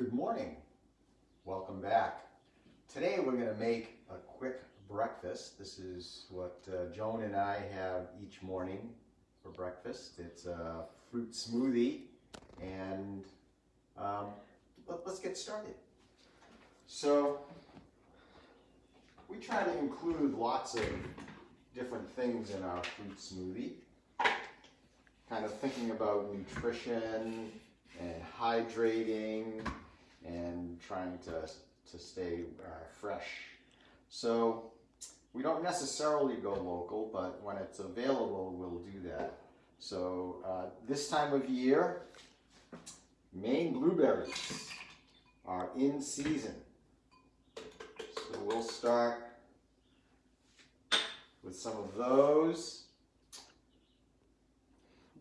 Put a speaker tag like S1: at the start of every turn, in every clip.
S1: Good morning. Welcome back. Today we're going to make a quick breakfast. This is what uh, Joan and I have each morning for breakfast. It's a fruit smoothie and um, let, let's get started. So we try to include lots of different things in our fruit smoothie. Kind of thinking about nutrition and hydrating and trying to, to stay uh, fresh. So we don't necessarily go local, but when it's available, we'll do that. So uh, this time of year, Maine blueberries are in season. So we'll start with some of those.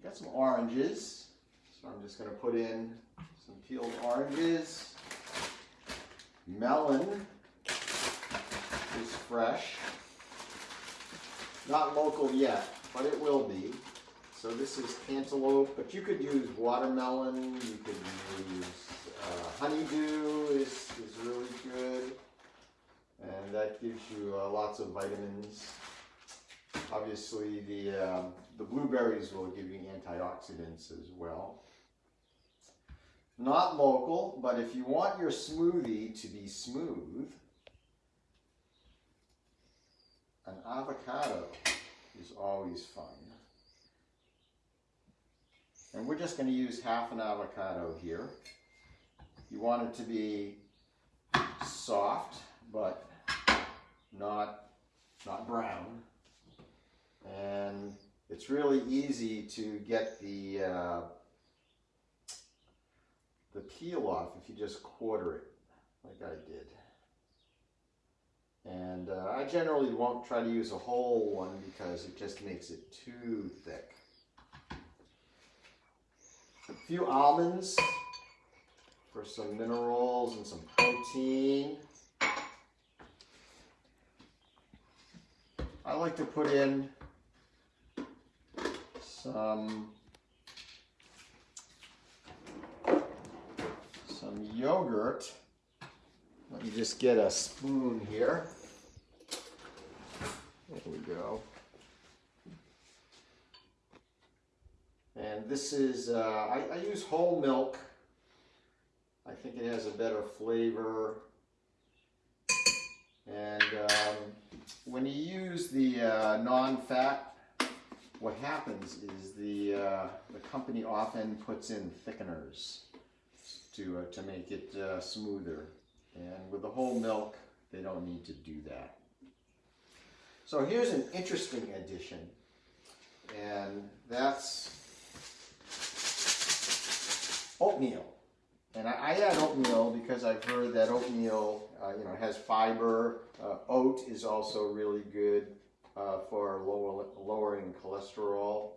S1: Got some oranges. So I'm just going to put in some peeled oranges. Melon is fresh. Not local yet, but it will be. So this is cantaloupe, but you could use watermelon, you could use uh, honeydew is, is really good. And that gives you uh, lots of vitamins. Obviously the, um, the blueberries will give you antioxidants as well. Not local, but if you want your smoothie to be smooth, an avocado is always fun. And we're just going to use half an avocado here. You want it to be soft, but not, not brown. And it's really easy to get the uh, peel off if you just quarter it like I did. And uh, I generally won't try to use a whole one because it just makes it too thick. A few almonds for some minerals and some protein. I like to put in some some yogurt. Let me just get a spoon here. There we go. And this is, uh, I, I, use whole milk. I think it has a better flavor. And um, when you use the uh, non-fat, what happens is the, uh, the company often puts in thickeners to, uh, to make it uh, smoother. And with the whole milk, they don't need to do that. So here's an interesting addition, and that's oatmeal. And I, I add oatmeal because I've heard that oatmeal, uh, you know, has fiber. Uh, oat is also really good uh, for lower, lowering cholesterol.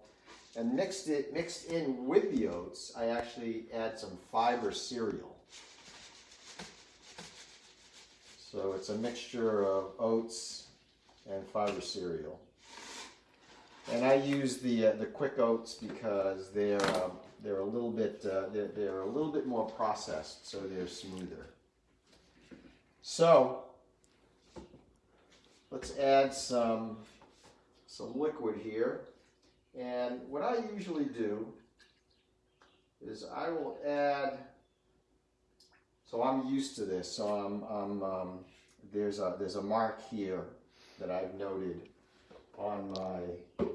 S1: And mixed it mixed in with the oats, I actually add some fiber cereal. So it's a mixture of oats and fiber cereal. And I use the uh, the quick oats because they're um, they're a little bit uh, they're, they're a little bit more processed, so they're smoother. So let's add some some liquid here. And what I usually do is I will add, so I'm used to this, so I'm, I'm um, there's, a, there's a mark here that I've noted on my,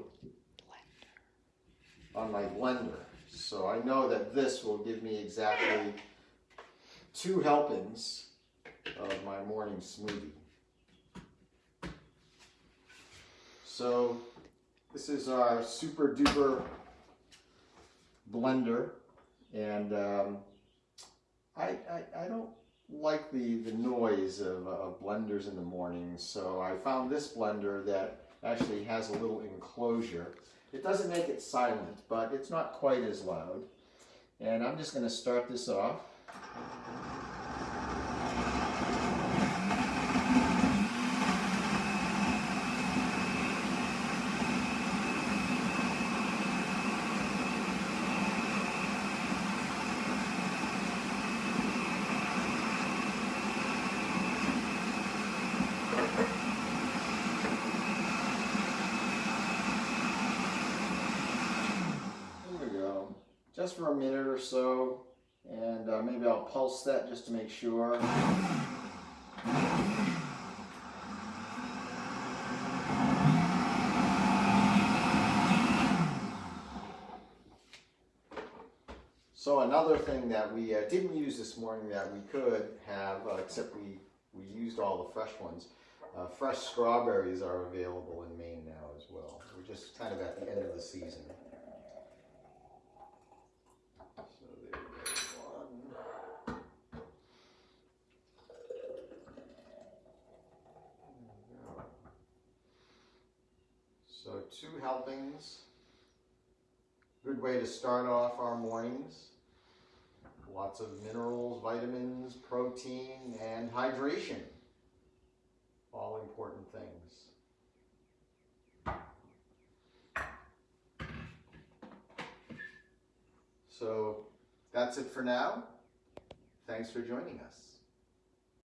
S1: on my blender. So I know that this will give me exactly two helpings of my morning smoothie. So this is our super duper blender and um, I, I, I, don't like the, the noise of, of blenders in the morning so I found this blender that actually has a little enclosure. It doesn't make it silent but it's not quite as loud and I'm just going to start this off.
S2: Just for a minute or so, and uh, maybe I'll pulse that just to make sure.
S1: So another thing that we uh, didn't use this morning that we could have, uh, except we, we used all the fresh ones, uh, fresh strawberries are available in Maine now as well. We're just kind of at the end of the season. So there you go, one. There we go. So two helpings. Good way to start off our mornings. Lots of minerals, vitamins, protein, and hydration. All important things. So that's it for now. Thanks for joining us.